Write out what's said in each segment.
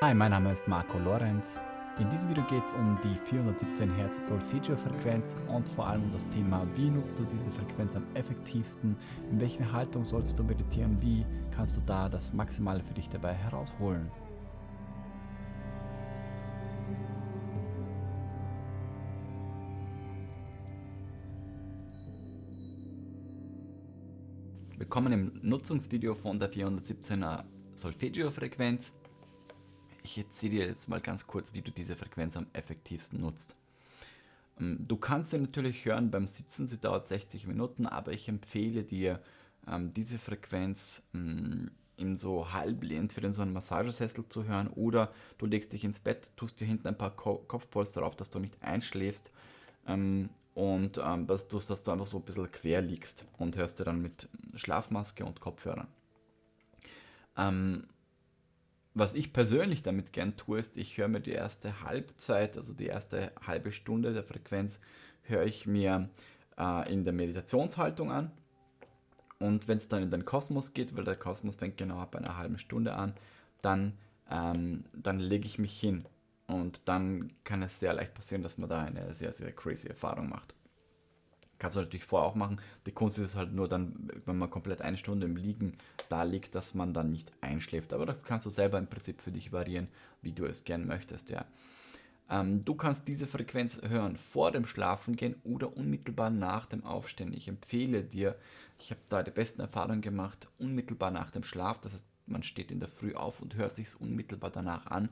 Hi, mein Name ist Marco Lorenz. In diesem Video geht es um die 417 Hz Solfeggio-Frequenz und vor allem um das Thema, wie nutzt du diese Frequenz am effektivsten, in welcher Haltung sollst du meditieren, wie kannst du da das Maximale für dich dabei herausholen. Willkommen im Nutzungsvideo von der 417er Solfeggio-Frequenz. Ich erzähle dir jetzt mal ganz kurz, wie du diese Frequenz am effektivsten nutzt. Ähm, du kannst sie natürlich hören beim Sitzen, sie dauert 60 Minuten, aber ich empfehle dir, ähm, diese Frequenz ähm, in so halblehend für den so einen Massagesessel zu hören oder du legst dich ins Bett, tust dir hinten ein paar Kopfpolster auf, dass du nicht einschläfst und dass, du, dass du einfach so ein bisschen quer liegst und hörst dir dann mit Schlafmaske und Kopfhörern. Was ich persönlich damit gern tue, ist, ich höre mir die erste Halbzeit, also die erste halbe Stunde der Frequenz, höre ich mir äh, in der Meditationshaltung an. Und wenn es dann in den Kosmos geht, weil der Kosmos fängt genau ab einer halben Stunde an, dann, ähm, dann lege ich mich hin. Und dann kann es sehr leicht passieren, dass man da eine sehr, sehr crazy Erfahrung macht. Kannst du natürlich vorher auch machen. Die Kunst ist halt nur dann, wenn man komplett eine Stunde im Liegen da liegt, dass man dann nicht einschläft. Aber das kannst du selber im Prinzip für dich variieren, wie du es gern möchtest. Ja. Ähm, du kannst diese Frequenz hören vor dem Schlafengehen oder unmittelbar nach dem Aufstehen. Ich empfehle dir, ich habe da die besten Erfahrungen gemacht, unmittelbar nach dem Schlaf. Das heißt, man steht in der Früh auf und hört sich unmittelbar danach an.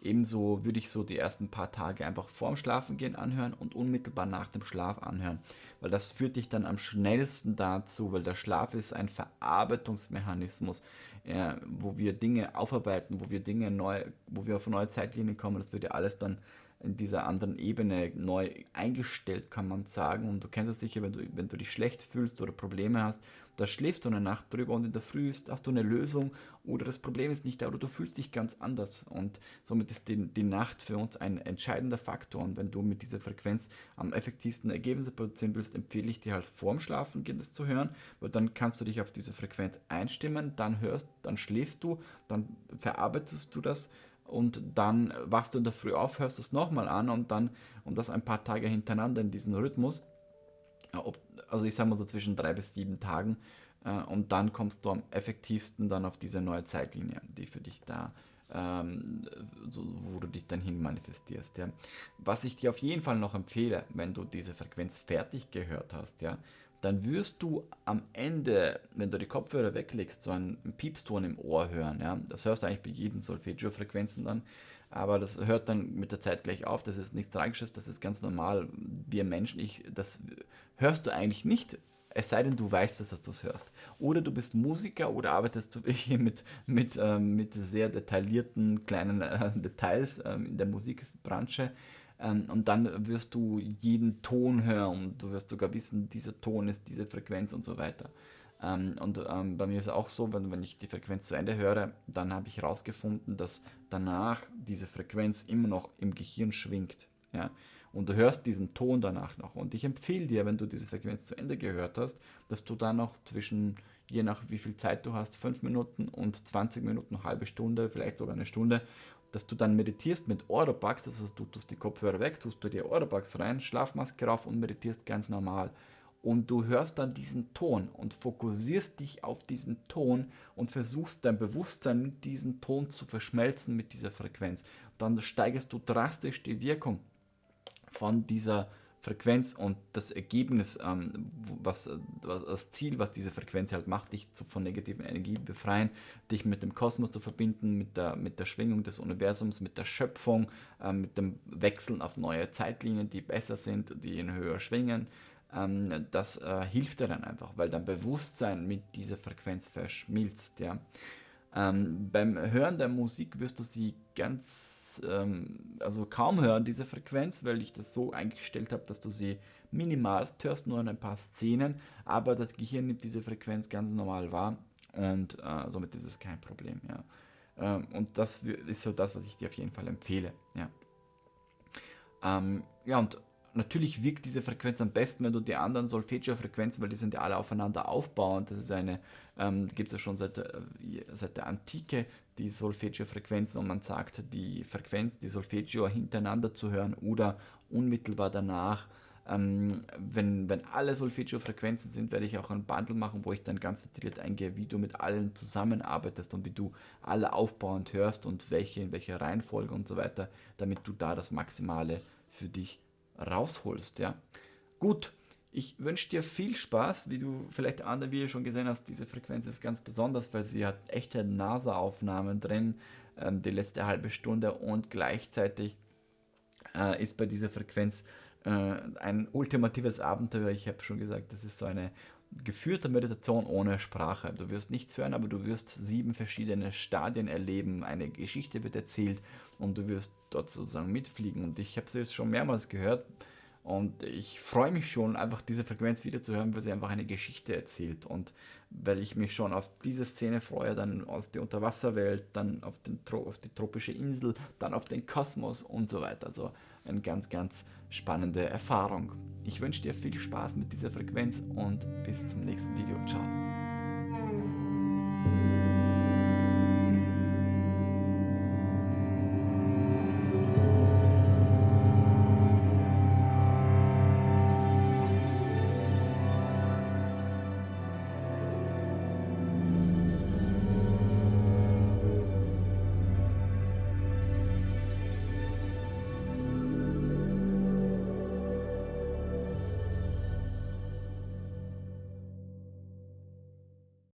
Ebenso würde ich so die ersten paar Tage einfach vorm Schlafengehen anhören und unmittelbar nach dem Schlaf anhören, weil das führt dich dann am schnellsten dazu, weil der Schlaf ist ein Verarbeitungsmechanismus, äh, wo wir Dinge aufarbeiten, wo wir Dinge neu, wo wir auf neue Zeitlinien kommen, das wird ja alles dann in dieser anderen Ebene neu eingestellt, kann man sagen. Und du kennst es sicher, wenn du, wenn du dich schlecht fühlst oder Probleme hast, da schläfst du eine Nacht drüber und in der Früh hast du eine Lösung oder das Problem ist nicht da oder du fühlst dich ganz anders. Und somit ist die, die Nacht für uns ein entscheidender Faktor. Und wenn du mit dieser Frequenz am effektivsten Ergebnisse produzieren willst, empfehle ich dir halt vorm Schlafen gehen, das zu hören, weil dann kannst du dich auf diese Frequenz einstimmen, dann hörst, dann schläfst du, dann verarbeitest du das und dann wachst du in der Früh auf, hörst es nochmal an und dann, und das ein paar Tage hintereinander in diesem Rhythmus, also ich sage mal so zwischen drei bis sieben Tagen, äh, und dann kommst du am effektivsten dann auf diese neue Zeitlinie, die für dich da, ähm, so, wo du dich dann hin manifestierst. Ja. Was ich dir auf jeden Fall noch empfehle, wenn du diese Frequenz fertig gehört hast, ja, dann wirst du am Ende, wenn du die Kopfhörer weglegst, so einen Piepston im Ohr hören. Ja? Das hörst du eigentlich bei jedem Solfeggio-Frequenzen dann, aber das hört dann mit der Zeit gleich auf. Das ist nichts Tragisches, das ist ganz normal. Wir Menschen, ich, das hörst du eigentlich nicht, es sei denn, du weißt dass du es hörst. Oder du bist Musiker oder arbeitest mit, mit, ähm, mit sehr detaillierten kleinen äh, Details ähm, in der Musikbranche und dann wirst du jeden Ton hören und du wirst sogar wissen, dieser Ton ist diese Frequenz und so weiter. Ähm, und ähm, bei mir ist es auch so, wenn, wenn ich die Frequenz zu Ende höre, dann habe ich herausgefunden, dass danach diese Frequenz immer noch im Gehirn schwingt. Ja? Und du hörst diesen Ton danach noch. Und ich empfehle dir, wenn du diese Frequenz zu Ende gehört hast, dass du dann noch zwischen, je nach wie viel Zeit du hast, 5 Minuten und 20 Minuten, eine halbe Stunde, vielleicht sogar eine Stunde, dass du dann meditierst mit Oropax, das heißt, du tust die Kopfhörer weg, tust du dir Oropax rein, Schlafmaske rauf und meditierst ganz normal. Und du hörst dann diesen Ton und fokussierst dich auf diesen Ton und versuchst dein Bewusstsein mit diesem Ton zu verschmelzen mit dieser Frequenz. Dann steigerst du drastisch die Wirkung von dieser Frequenz und das Ergebnis, ähm, was, was, das Ziel, was diese Frequenz halt macht, dich zu, von negativen Energie befreien, dich mit dem Kosmos zu verbinden, mit der, mit der Schwingung des Universums, mit der Schöpfung, ähm, mit dem Wechseln auf neue Zeitlinien, die besser sind, die in höher schwingen. Ähm, das äh, hilft dir dann einfach, weil dein Bewusstsein mit dieser Frequenz verschmilzt. Ja. Ähm, beim Hören der Musik wirst du sie ganz ähm, also kaum hören, diese Frequenz, weil ich das so eingestellt habe, dass du sie minimalst hörst, nur in ein paar Szenen, aber das Gehirn nimmt diese Frequenz ganz normal wahr und äh, somit ist es kein Problem. Ja. Ähm, und das ist so das, was ich dir auf jeden Fall empfehle. Ja, ähm, ja und natürlich wirkt diese Frequenz am besten, wenn du die anderen Solfeggio-Frequenzen, weil die sind ja alle aufeinander aufbauend. Das ist eine, ähm, gibt es ja schon seit, äh, seit der Antike, die Solfeggio-Frequenzen und man sagt, die Frequenz, die Solfeggio hintereinander zu hören oder unmittelbar danach. Ähm, wenn, wenn alle Solfeggio-Frequenzen sind, werde ich auch ein Bundle machen, wo ich dann ganz detailliert eingehe, wie du mit allen zusammenarbeitest und wie du alle aufbauend hörst und welche in welcher Reihenfolge und so weiter, damit du da das Maximale für dich rausholst. Ja. Gut, ich wünsche dir viel Spaß, wie du vielleicht andere wie schon gesehen hast, diese Frequenz ist ganz besonders, weil sie hat echte NASA-Aufnahmen drin, ähm, die letzte halbe Stunde und gleichzeitig äh, ist bei dieser Frequenz äh, ein ultimatives Abenteuer. Ich habe schon gesagt, das ist so eine geführte Meditation ohne Sprache. Du wirst nichts hören, aber du wirst sieben verschiedene Stadien erleben. Eine Geschichte wird erzählt und du wirst dort sozusagen mitfliegen. Und ich habe es jetzt schon mehrmals gehört und ich freue mich schon, einfach diese Frequenz wieder zu hören, weil sie einfach eine Geschichte erzählt. Und weil ich mich schon auf diese Szene freue, dann auf die Unterwasserwelt, dann auf, den, auf die tropische Insel, dann auf den Kosmos und so weiter. Also eine ganz, ganz spannende Erfahrung. Ich wünsche dir viel Spaß mit dieser Frequenz und bis zum nächsten Video. Ciao.